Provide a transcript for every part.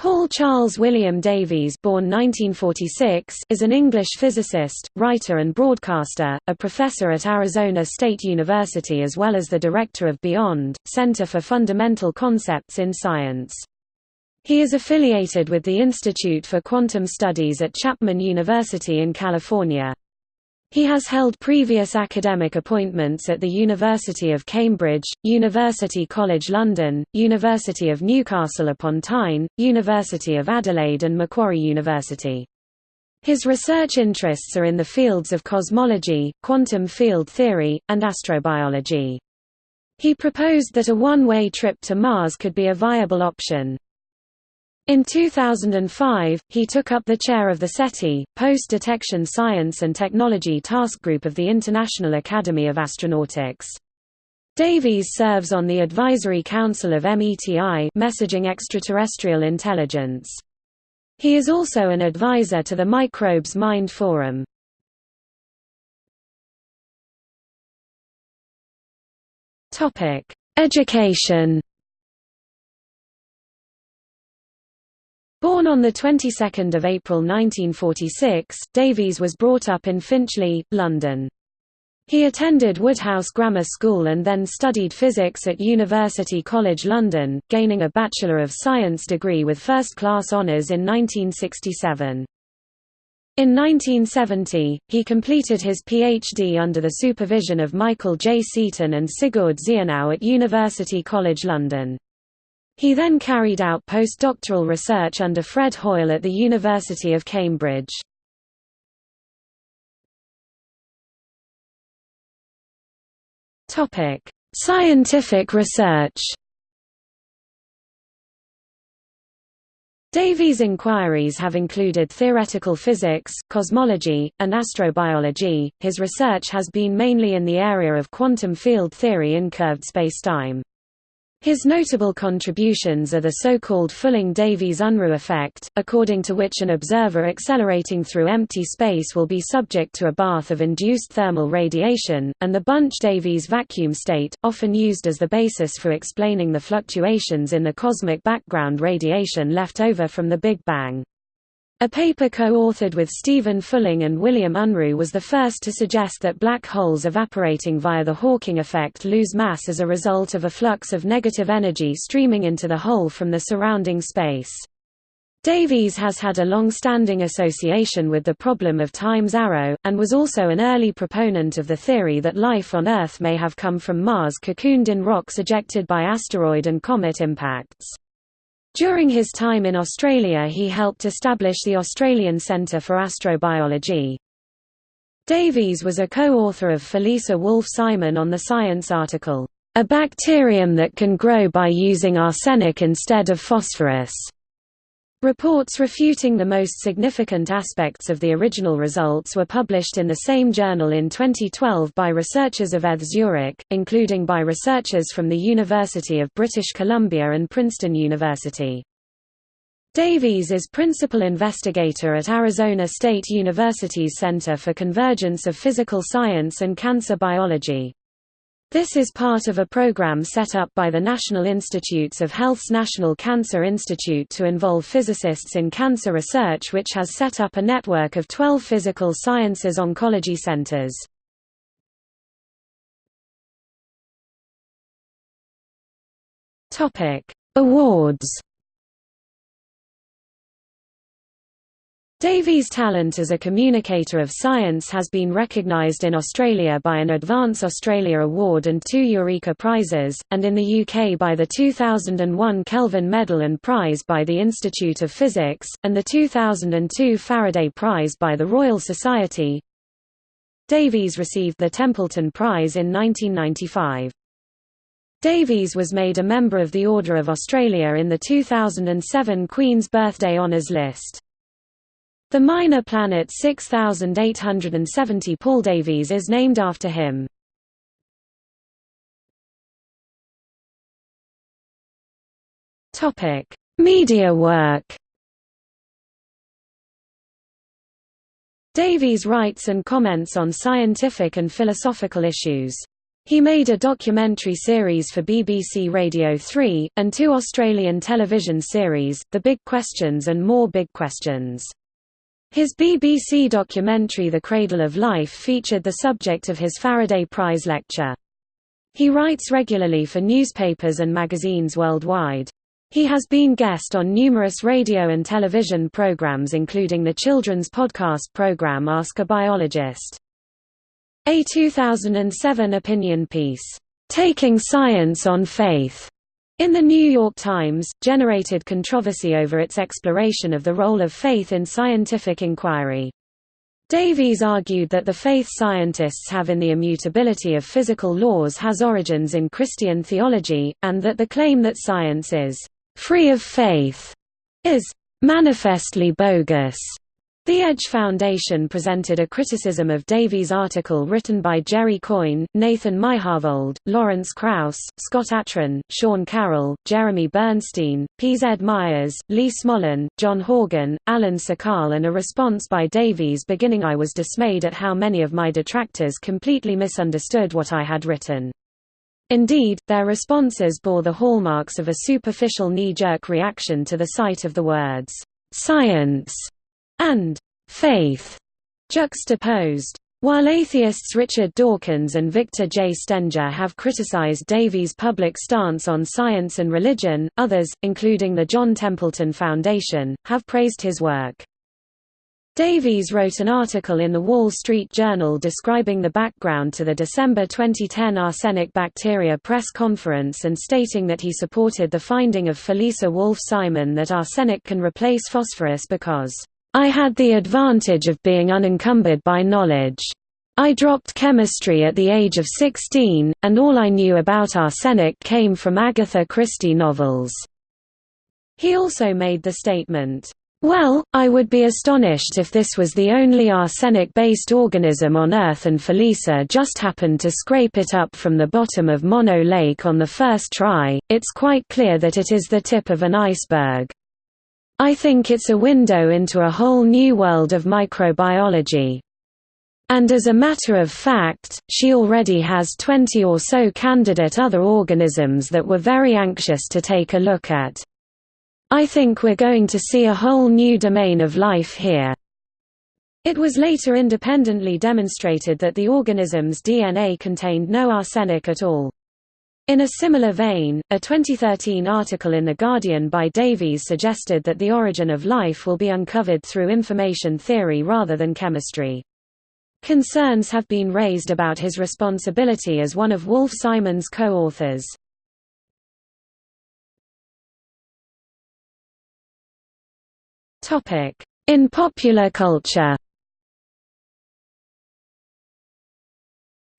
Paul Charles William Davies born 1946 is an English physicist, writer and broadcaster, a professor at Arizona State University as well as the director of Beyond, Center for Fundamental Concepts in Science. He is affiliated with the Institute for Quantum Studies at Chapman University in California. He has held previous academic appointments at the University of Cambridge, University College London, University of Newcastle upon Tyne, University of Adelaide and Macquarie University. His research interests are in the fields of cosmology, quantum field theory, and astrobiology. He proposed that a one-way trip to Mars could be a viable option. In 2005, he took up the chair of the SETI, Post-Detection Science and Technology Task Group of the International Academy of Astronautics. Davies serves on the Advisory Council of METI Messaging Extraterrestrial Intelligence. He is also an advisor to the Microbes Mind Forum. Education Born on the 22nd of April 1946, Davies was brought up in Finchley, London. He attended Woodhouse Grammar School and then studied physics at University College London, gaining a Bachelor of Science degree with first-class honours in 1967. In 1970, he completed his PhD under the supervision of Michael J. Seaton and Sigurd Zienau at University College London. He then carried out postdoctoral research under Fred Hoyle at the University of Cambridge. Scientific research Davies' inquiries have included theoretical physics, cosmology, and astrobiology. His research has been mainly in the area of quantum field theory in curved spacetime. His notable contributions are the so-called Fulling-Davies-Unruh effect, according to which an observer accelerating through empty space will be subject to a bath of induced thermal radiation, and the Bunch-Davies vacuum state, often used as the basis for explaining the fluctuations in the cosmic background radiation left over from the Big Bang. A paper co-authored with Stephen Fulling and William Unruh was the first to suggest that black holes evaporating via the Hawking effect lose mass as a result of a flux of negative energy streaming into the hole from the surrounding space. Davies has had a long-standing association with the problem of time's arrow, and was also an early proponent of the theory that life on Earth may have come from Mars cocooned in rocks ejected by asteroid and comet impacts. During his time in Australia he helped establish the Australian Centre for Astrobiology. Davies was a co-author of Felisa Wolfe-Simon on the Science article, "...a bacterium that can grow by using arsenic instead of phosphorus." Reports refuting the most significant aspects of the original results were published in the same journal in 2012 by researchers of ETH Zurich, including by researchers from the University of British Columbia and Princeton University. Davies is principal investigator at Arizona State University's Center for Convergence of Physical Science and Cancer Biology. This is part of a program set up by the National Institutes of Health's National Cancer Institute to involve physicists in cancer research which has set up a network of 12 physical sciences oncology centers. Awards Davies' talent as a communicator of science has been recognised in Australia by an Advance Australia Award and two Eureka Prizes, and in the UK by the 2001 Kelvin Medal and Prize by the Institute of Physics, and the 2002 Faraday Prize by the Royal Society. Davies received the Templeton Prize in 1995. Davies was made a member of the Order of Australia in the 2007 Queen's Birthday Honours list. The minor planet 6870 Paul Davies is named after him. Topic: Media work. Davies writes and comments on scientific and philosophical issues. He made a documentary series for BBC Radio 3, and two Australian television series, The Big Questions and More Big Questions. His BBC documentary The Cradle of Life featured the subject of his Faraday Prize lecture. He writes regularly for newspapers and magazines worldwide. He has been guest on numerous radio and television programs including the children's podcast program Ask a Biologist. A 2007 opinion piece, "'Taking Science on Faith' in The New York Times, generated controversy over its exploration of the role of faith in scientific inquiry. Davies argued that the faith scientists have in the immutability of physical laws has origins in Christian theology, and that the claim that science is free of faith is manifestly bogus. The Edge Foundation presented a criticism of Davies' article written by Jerry Coyne, Nathan Myhrvold, Lawrence Krauss, Scott Atran, Sean Carroll, Jeremy Bernstein, P. Z. Myers, Lee Smolin, John Horgan, Alan Sokal and a response by Davies beginning I was dismayed at how many of my detractors completely misunderstood what I had written. Indeed, their responses bore the hallmarks of a superficial knee-jerk reaction to the sight of the words, "'science' and faith juxtaposed. While atheists Richard Dawkins and Victor J. Stenger have criticized Davies' public stance on science and religion, others, including the John Templeton Foundation, have praised his work. Davies wrote an article in The Wall Street Journal describing the background to the December 2010 arsenic bacteria press conference and stating that he supported the finding of Felisa Wolfe-Simon that arsenic can replace phosphorus because I had the advantage of being unencumbered by knowledge. I dropped chemistry at the age of 16, and all I knew about arsenic came from Agatha Christie novels." He also made the statement, "'Well, I would be astonished if this was the only arsenic-based organism on Earth and Felisa just happened to scrape it up from the bottom of Mono Lake on the first try, it's quite clear that it is the tip of an iceberg. I think it's a window into a whole new world of microbiology. And as a matter of fact, she already has 20 or so candidate other organisms that we're very anxious to take a look at. I think we're going to see a whole new domain of life here. It was later independently demonstrated that the organism's DNA contained no arsenic at all. In a similar vein, a 2013 article in The Guardian by Davies suggested that the origin of life will be uncovered through information theory rather than chemistry. Concerns have been raised about his responsibility as one of Wolfe-Simon's co-authors. In popular culture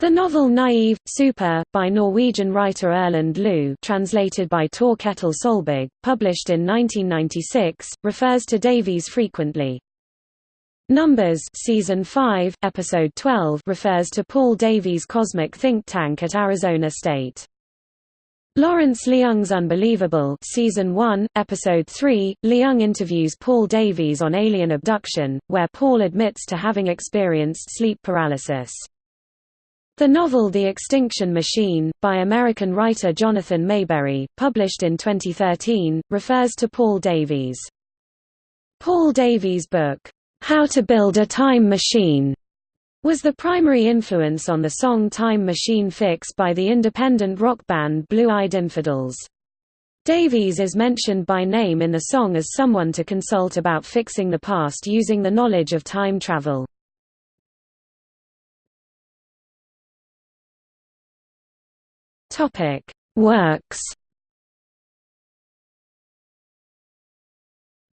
The novel Naive, Super, by Norwegian writer Erlend Loe translated by Tor Ketil Solberg, published in 1996, refers to Davies frequently. Numbers Season 5, Episode 12 refers to Paul Davies' cosmic think tank at Arizona State. Lawrence Leung's Unbelievable Season 1, Episode 3, Leung interviews Paul Davies on alien abduction, where Paul admits to having experienced sleep paralysis. The novel The Extinction Machine, by American writer Jonathan Maberry, published in 2013, refers to Paul Davies. Paul Davies' book, How to Build a Time Machine, was the primary influence on the song Time Machine Fix by the independent rock band Blue Eyed Infidels. Davies is mentioned by name in the song as someone to consult about fixing the past using the knowledge of time travel. Works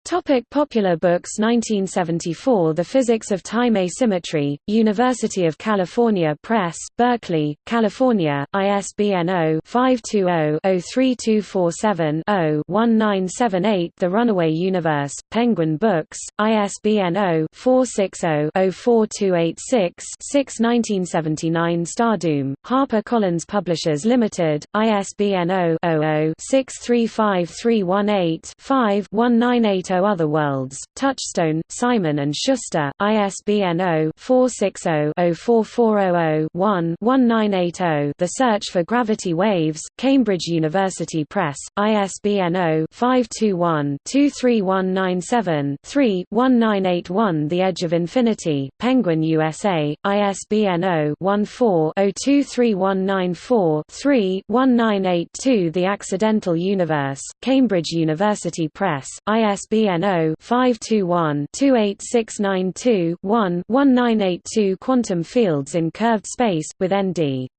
Topic popular books 1974 The Physics of Time Asymmetry, University of California Press, Berkeley, California, ISBN 0-520-03247-0-1978 The Runaway Universe, Penguin Books, ISBN 0-460-04286-6 1979 Stardoom, HarperCollins Publishers Limited, ISBN 0-00-635318-5 1980 Other Worlds, Touchstone, Simon and Schuster, ISBN 0-460-04400-1-1980 The Search for Gravity Waves, Cambridge University Press, ISBN 0-521-23197-3 1981 The Edge of Infinity, Penguin USA, ISBN 0-14-023194-3 1982 The Accidental Universe, Cambridge University Press, ISBN 0-521-28692-1 1982 Quantum Fields in Curved Space, with N.D.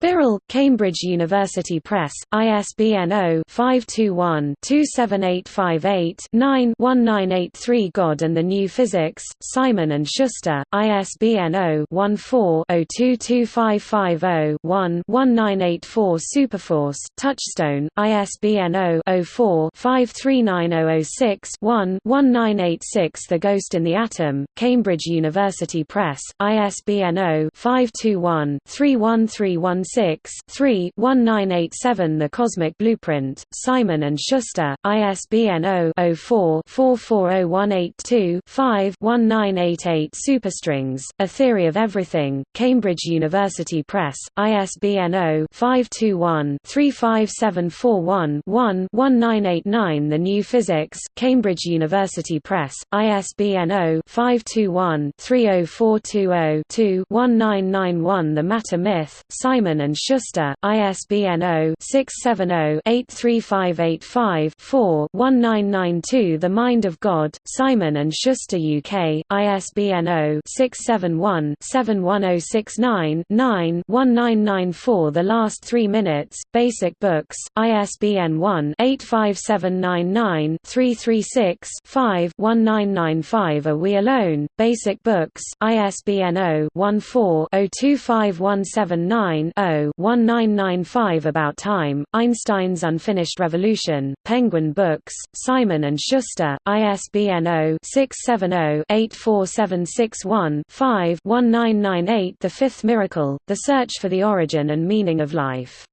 Birrell, Cambridge University Press, ISBN 0-521-27858-9-1983 God and the New Physics, Simon & Schuster, ISBN 0-14-022550-1-1984 Superforce, Touchstone, ISBN 0-04-539006-1-1986 The Ghost in the Atom, Cambridge University Press, ISBN 0-521-31316 3 1987 The Cosmic Blueprint, Simon & Schuster, ISBN 0-04-440182-5-1988 Superstrings, A Theory of Everything, Cambridge University Press, ISBN 0-521-35741-1 1989 The New Physics, Cambridge University Press, ISBN 0-521-30420-2 1991 The Matter Myth, Simon and Schuster, ISBN 0-670-83585-4-1992 The Mind of God, Simon and Schuster UK, ISBN 0-671-71069-9 1994 The Last Three Minutes, Basic Books, ISBN 1-85799-336-5 1995 Are We Alone, Basic Books, ISBN 0-14-025179-0 1995 About Time, Einstein's Unfinished Revolution, Penguin Books, Simon & Schuster, ISBN 0-670-84761-5 1998 The Fifth Miracle, The Search for the Origin and Meaning of Life.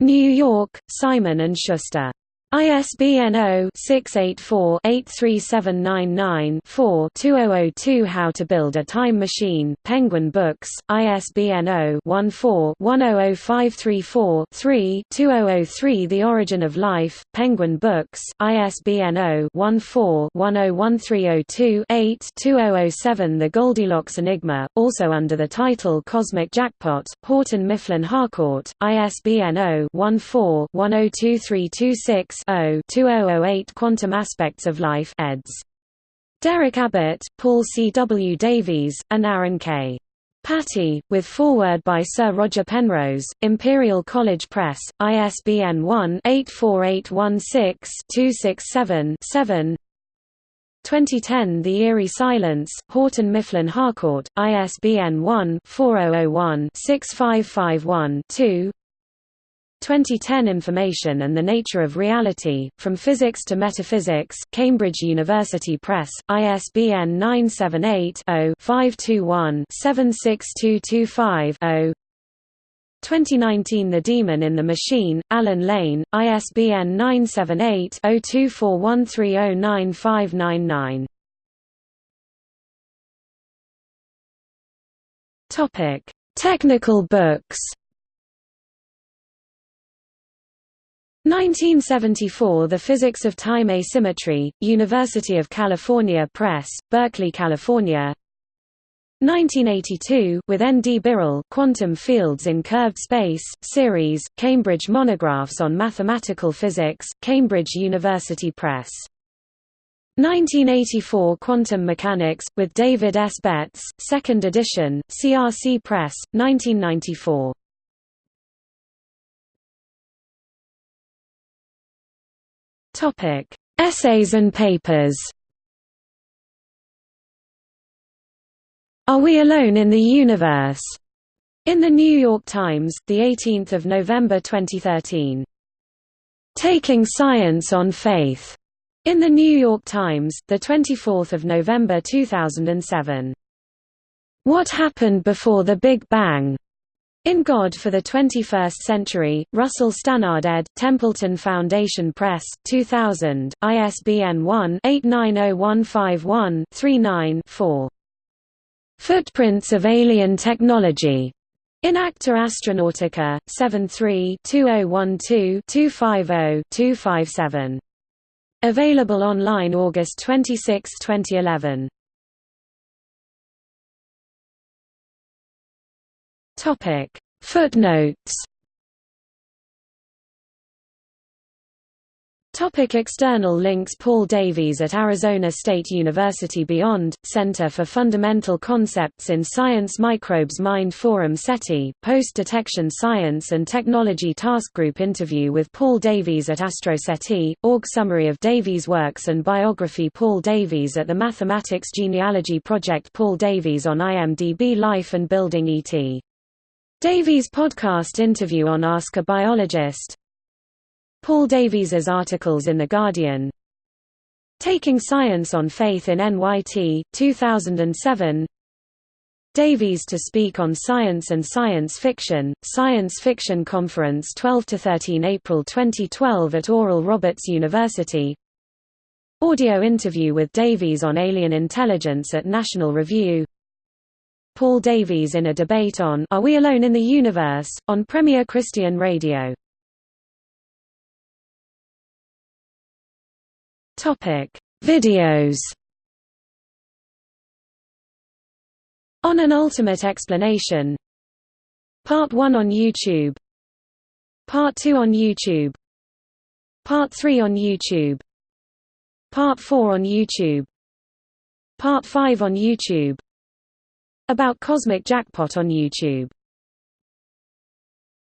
New York, Simon & Schuster. ISBN 0-684-83799-4-2002 How to Build a Time Machine, Penguin Books, ISBN 0-14-100534-3-2003 The Origin of Life, Penguin Books, ISBN 0-14-101302-8-2007 The Goldilocks Enigma, also under the title Cosmic Jackpot, Houghton Mifflin Harcourt, ISBN 0-14-102326 2008 Quantum Aspects of Life eds. Derek Abbott, Paul C. W. Davies, and Arun K. Pati, with foreword by Sir Roger Penrose, Imperial College Press, ISBN 1-84816-267-7 2010 The Eerie Silence, Houghton Mifflin Harcourt, ISBN 1-4001-6551-2 2010 Information and the Nature of Reality, From Physics to Metaphysics, Cambridge University Press, ISBN 978-0-521-76225-0 2019 The Demon in the Machine, Allen Lane, ISBN 978-0241309599 Technical books 1974 The Physics of Time Asymmetry, University of California Press, Berkeley, California 1982 with N. D. Birrell Quantum Fields in Curved Space, series, Cambridge Monographs on Mathematical Physics, Cambridge University Press. 1984 Quantum Mechanics, with David S. Betts, 2nd edition, CRC Press, 1994. Topic: Essays and papers. Are We Alone in the Universe? In the New York Times, the 18th of November 2013. Taking Science on Faith. In the New York Times, the 24th of November 2007. What happened before the Big Bang? In God for the 21st Century, Russell Stannard ed., Templeton Foundation Press, 2000, ISBN 1-890151-39-4. Footprints of Alien Technology. In Acta Astronautica, 73-2012-250-257. Available online August 26, 2011. Topic. Footnotes. Topic external links. Paul Davies at Arizona State University Beyond, Center for Fundamental Concepts in Science Microbes Mind Forum SETI, Post-Detection Science and Technology Task Group interview with Paul Davies at AstroSETI, org summary of Davies' works and biography. Paul Davies at the Mathematics Genealogy Project. Paul Davies on IMDb Life and Building ET Davies podcast interview on Ask a Biologist. Paul Davies's articles in The Guardian. Taking Science on Faith in NYT, 2007 Davies to speak on science and science fiction, Science Fiction Conference 12–13 April 2012 at Oral Roberts University. Audio interview with Davies on alien intelligence at National Review Paul Davies in a debate on Are We Alone in the Universe? on Premier Christian Radio. Videos. On an Ultimate Explanation. Part 1 on YouTube. Part 2 on YouTube. Part 3 on YouTube. Part 4 on YouTube. Part 5 on YouTube about Cosmic Jackpot on YouTube